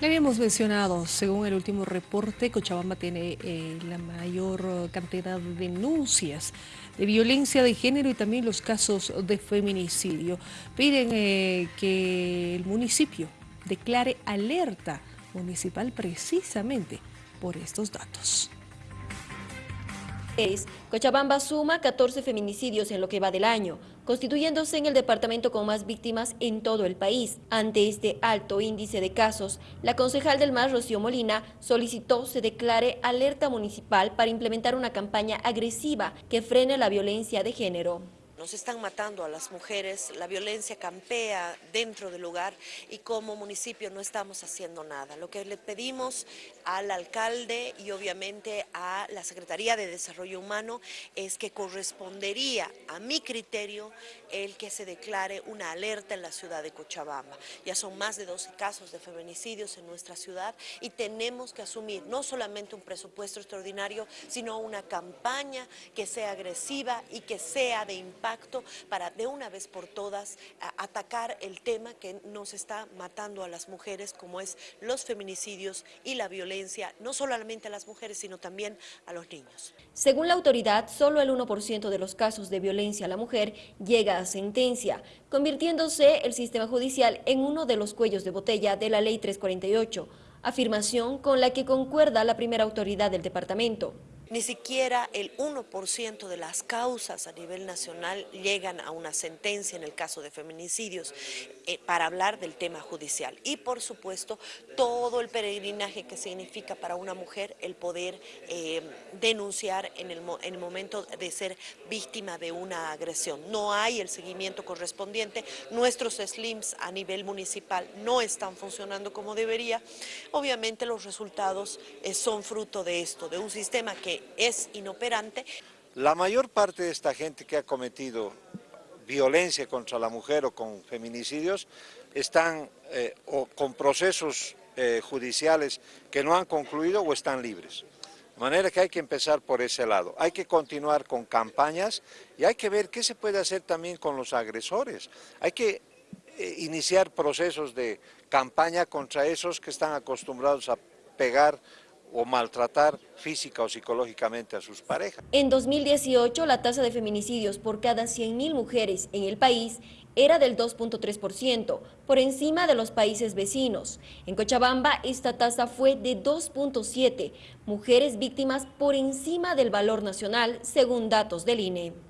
Le habíamos mencionado, según el último reporte, Cochabamba tiene eh, la mayor cantidad de denuncias de violencia de género y también los casos de feminicidio. Piden eh, que el municipio declare alerta municipal precisamente por estos datos. Cochabamba suma 14 feminicidios en lo que va del año, constituyéndose en el departamento con más víctimas en todo el país. Ante este alto índice de casos, la concejal del MAS, Rocío Molina, solicitó se declare alerta municipal para implementar una campaña agresiva que frene la violencia de género. Nos están matando a las mujeres, la violencia campea dentro del lugar y como municipio no estamos haciendo nada. Lo que le pedimos al alcalde y obviamente a la Secretaría de Desarrollo Humano es que correspondería a mi criterio el que se declare una alerta en la ciudad de Cochabamba. Ya son más de 12 casos de feminicidios en nuestra ciudad y tenemos que asumir no solamente un presupuesto extraordinario, sino una campaña que sea agresiva y que sea de impacto para de una vez por todas atacar el tema que nos está matando a las mujeres como es los feminicidios y la violencia, no solamente a las mujeres sino también a los niños. Según la autoridad, solo el 1% de los casos de violencia a la mujer llega a sentencia, convirtiéndose el sistema judicial en uno de los cuellos de botella de la Ley 348, afirmación con la que concuerda la primera autoridad del departamento. Ni siquiera el 1% de las causas a nivel nacional llegan a una sentencia en el caso de feminicidios eh, para hablar del tema judicial. Y por supuesto, todo el peregrinaje que significa para una mujer el poder eh, denunciar en el, en el momento de ser víctima de una agresión. No hay el seguimiento correspondiente, nuestros SLIMs a nivel municipal no están funcionando como debería. Obviamente los resultados eh, son fruto de esto, de un sistema es inoperante. La mayor parte de esta gente que ha cometido violencia contra la mujer o con feminicidios están eh, o con procesos eh, judiciales que no han concluido o están libres. De manera que hay que empezar por ese lado. Hay que continuar con campañas y hay que ver qué se puede hacer también con los agresores. Hay que eh, iniciar procesos de campaña contra esos que están acostumbrados a pegar o maltratar física o psicológicamente a sus parejas. En 2018, la tasa de feminicidios por cada 100.000 mujeres en el país era del 2.3%, por encima de los países vecinos. En Cochabamba, esta tasa fue de 2.7, mujeres víctimas por encima del valor nacional, según datos del INE.